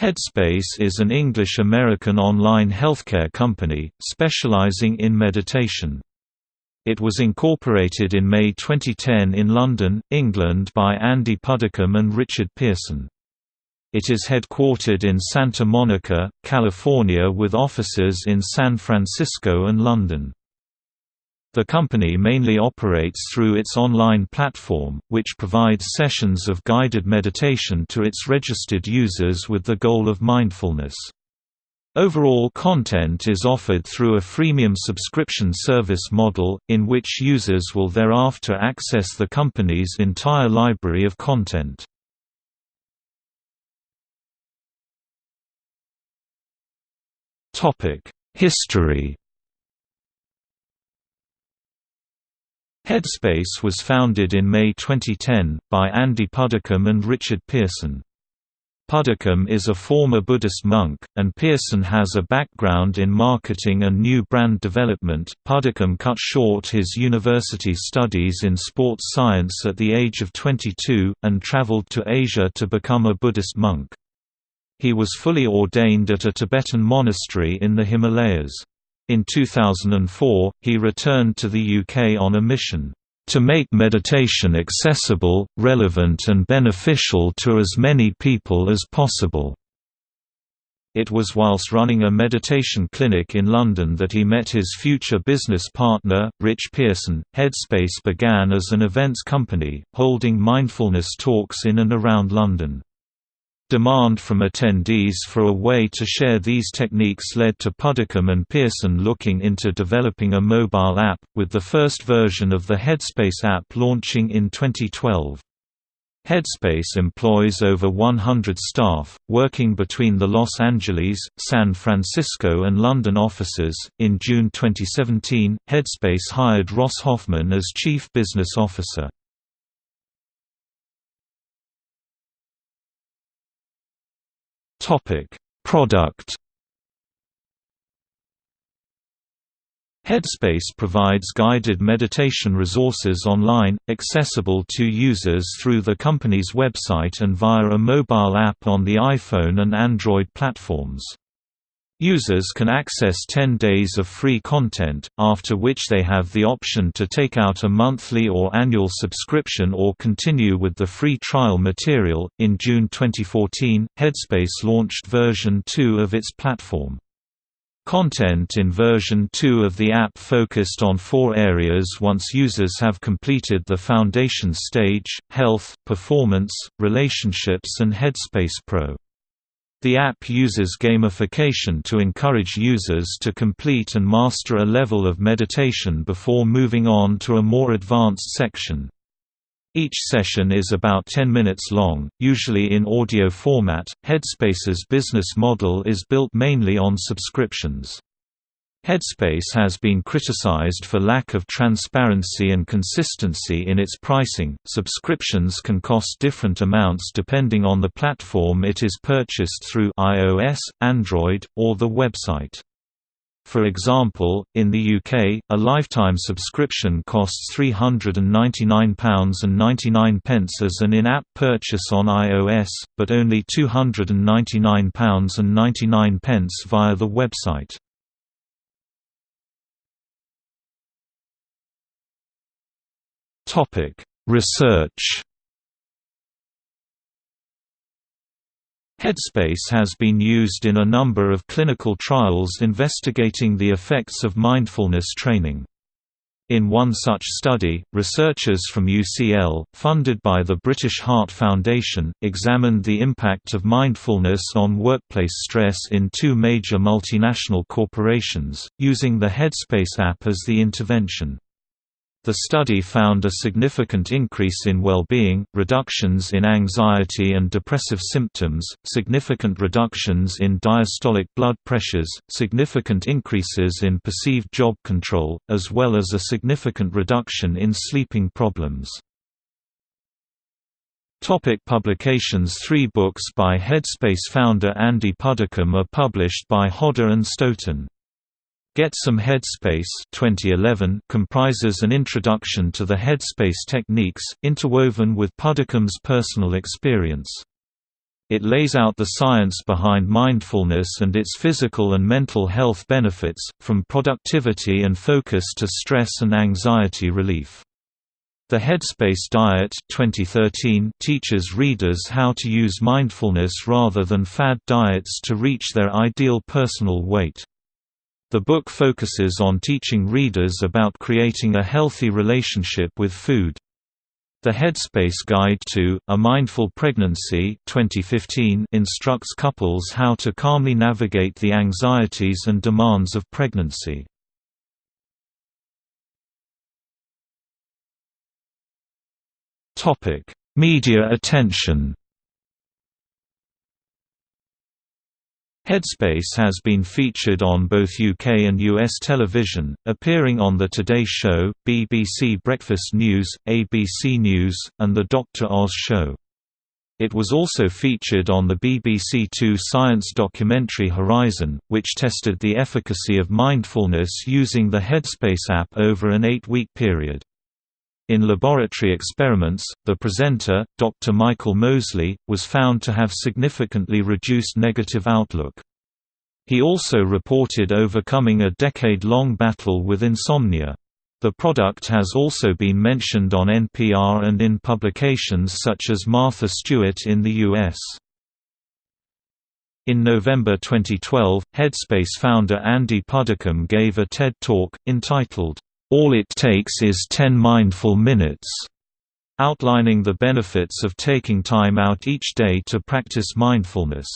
Headspace is an English-American online healthcare company, specializing in meditation. It was incorporated in May 2010 in London, England by Andy Puddicombe and Richard Pearson. It is headquartered in Santa Monica, California with offices in San Francisco and London. The company mainly operates through its online platform, which provides sessions of guided meditation to its registered users with the goal of mindfulness. Overall content is offered through a freemium subscription service model, in which users will thereafter access the company's entire library of content. History Headspace was founded in May 2010, by Andy Puddicombe and Richard Pearson. Puddicombe is a former Buddhist monk, and Pearson has a background in marketing and new brand development. Puddicombe cut short his university studies in sports science at the age of 22, and traveled to Asia to become a Buddhist monk. He was fully ordained at a Tibetan monastery in the Himalayas. In 2004, he returned to the UK on a mission to make meditation accessible, relevant and beneficial to as many people as possible. It was whilst running a meditation clinic in London that he met his future business partner, Rich Pearson. Headspace began as an events company, holding mindfulness talks in and around London. Demand from attendees for a way to share these techniques led to Puddicombe and Pearson looking into developing a mobile app, with the first version of the Headspace app launching in 2012. Headspace employs over 100 staff, working between the Los Angeles, San Francisco, and London offices. In June 2017, Headspace hired Ross Hoffman as Chief Business Officer. Topic: Product Headspace provides guided meditation resources online, accessible to users through the company's website and via a mobile app on the iPhone and Android platforms. Users can access 10 days of free content, after which they have the option to take out a monthly or annual subscription or continue with the free trial material. In June 2014, Headspace launched version 2 of its platform. Content in version 2 of the app focused on four areas once users have completed the foundation stage, health, performance, relationships and Headspace Pro. The app uses gamification to encourage users to complete and master a level of meditation before moving on to a more advanced section. Each session is about 10 minutes long, usually in audio format. Headspace's business model is built mainly on subscriptions. Headspace has been criticized for lack of transparency and consistency in its pricing. Subscriptions can cost different amounts depending on the platform it is purchased through iOS, Android, or the website. For example, in the UK, a lifetime subscription costs £399.99 as an in-app purchase on iOS, but only £299.99 via the website. Topic: Research. Headspace has been used in a number of clinical trials investigating the effects of mindfulness training. In one such study, researchers from UCL, funded by the British Heart Foundation, examined the impact of mindfulness on workplace stress in two major multinational corporations, using the Headspace app as the intervention. The study found a significant increase in well-being, reductions in anxiety and depressive symptoms, significant reductions in diastolic blood pressures, significant increases in perceived job control, as well as a significant reduction in sleeping problems. Topic publications Three books by Headspace founder Andy Puddicombe are published by Hodder and Stoughton. Get Some Headspace 2011 comprises an introduction to the Headspace techniques, interwoven with Puddicombe's personal experience. It lays out the science behind mindfulness and its physical and mental health benefits, from productivity and focus to stress and anxiety relief. The Headspace Diet 2013 teaches readers how to use mindfulness rather than fad diets to reach their ideal personal weight. The book focuses on teaching readers about creating a healthy relationship with food. The Headspace Guide to A Mindful Pregnancy 2015 instructs couples how to calmly navigate the anxieties and demands of pregnancy. Topic: Media attention. Headspace has been featured on both UK and US television, appearing on The Today Show, BBC Breakfast News, ABC News, and The Dr. Oz Show. It was also featured on the BBC Two science documentary Horizon, which tested the efficacy of mindfulness using the Headspace app over an eight-week period. In laboratory experiments, the presenter, Dr. Michael Mosley, was found to have significantly reduced negative outlook. He also reported overcoming a decade-long battle with insomnia. The product has also been mentioned on NPR and in publications such as Martha Stewart in the U.S. In November 2012, Headspace founder Andy Puddicombe gave a TED Talk, entitled, all it takes is 10 mindful minutes, outlining the benefits of taking time out each day to practice mindfulness.